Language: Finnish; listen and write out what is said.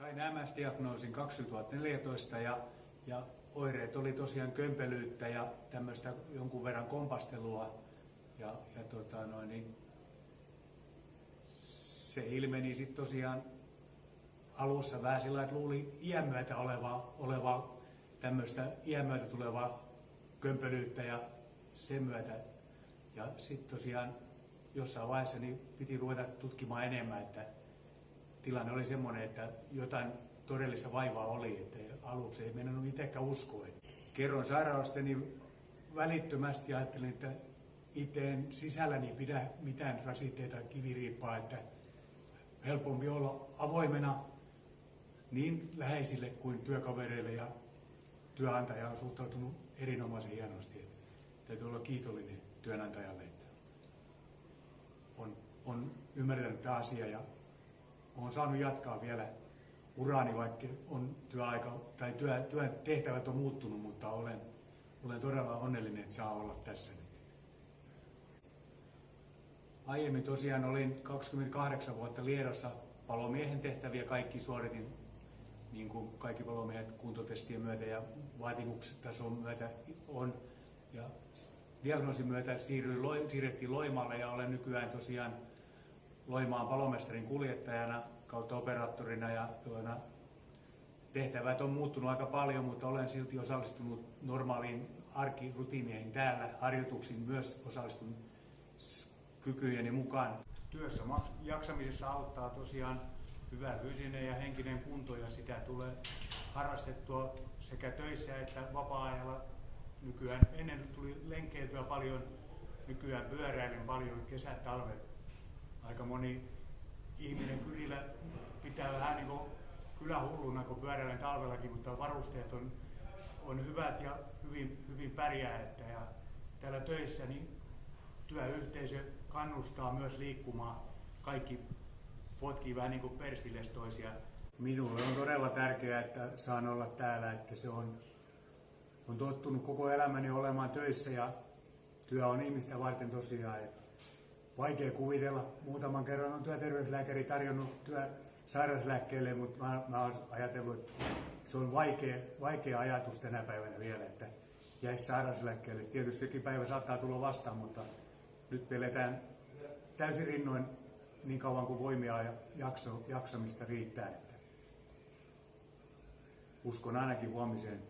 Sain MS-diagnoosin 2014 ja, ja oireet oli tosiaan kömpelyyttä ja tämmöistä jonkun verran kompastelua. Ja, ja tota noin, niin se ilmeni sitten tosiaan alussa vähän sillä että luuli iän myötä olevaa, olevaa tämmöistä iän myötä tulevaa kömpelyyttä ja sen myötä. Ja sitten tosiaan jossain vaiheessa niin piti ruveta tutkimaan enemmän, että tilanne oli semmoinen, että jotain todellista vaivaa oli, että aluksi ei mennyt itsekään uskoa. Kerron sairausteni välittömästi ja ajattelin, että itse en sisälläni pidä mitään rasitteita kiviriippaa, että helpompi olla avoimena niin läheisille kuin työkavereille ja työnantaja on suhtautunut erinomaisen hienosti. Että täytyy olla kiitollinen työnantajalle, että on, on ymmärtänyt tämä asia ja olen saanut jatkaa vielä uraani, vaikka on työaika tai työ, työn tehtävät on muuttunut, mutta olen, olen todella onnellinen, että saa olla tässä nyt. Aiemmin tosiaan olin 28 vuotta Liedossa palomiehen tehtäviä, kaikki suoritin niin kuin kaikki palomiehet kuntotestien myötä ja vaatimukset myötä on. Ja diagnoosin myötä siirryin, siirrettiin Loimaalle ja olen nykyään tosiaan Loimaan palomestarin kuljettajana kautta operaattorina ja tuona, tehtävät on muuttunut aika paljon, mutta olen silti osallistunut normaaliin arkirutiineihin täällä, harjoituksiin myös osallistunut kykyjeni mukaan. Työssä jaksamisessa auttaa tosiaan hyvä fyysinen ja henkinen kunto ja sitä tulee harrastettua sekä töissä että vapaa-ajalla. Nykyään ennen tuli lenkeiltyä paljon, nykyään pyöräilen paljon kesät, talvet. Aika moni ihminen kylillä pitää vähän niin kuin kylähulluna, kun pyöräilen talvellakin, mutta varusteet on, on hyvät ja hyvin, hyvin pärjää. Että ja täällä töissä niin työyhteisö kannustaa myös liikkumaan. Kaikki potkii vähän niin kuin toisia. Minulle on todella tärkeää, että saan olla täällä, että se on, on tottunut koko elämäni olemaan töissä ja työ on ihmistä varten tosiaan. Että vaikea kuvitella. Muutaman kerran on työterveyslääkäri tarjonnut työ sairauslääkkeelle, mutta mä, mä olen ajatellut, että se on vaikea, vaikea ajatus tänä päivänä vielä, että jäisi sairauslääkkeelle. Tietysti jokin päivä saattaa tulla vastaan, mutta nyt peletään täysin rinnoin niin kauan kuin voimia ja jakso, jaksamista riittää. Että uskon ainakin huomiseen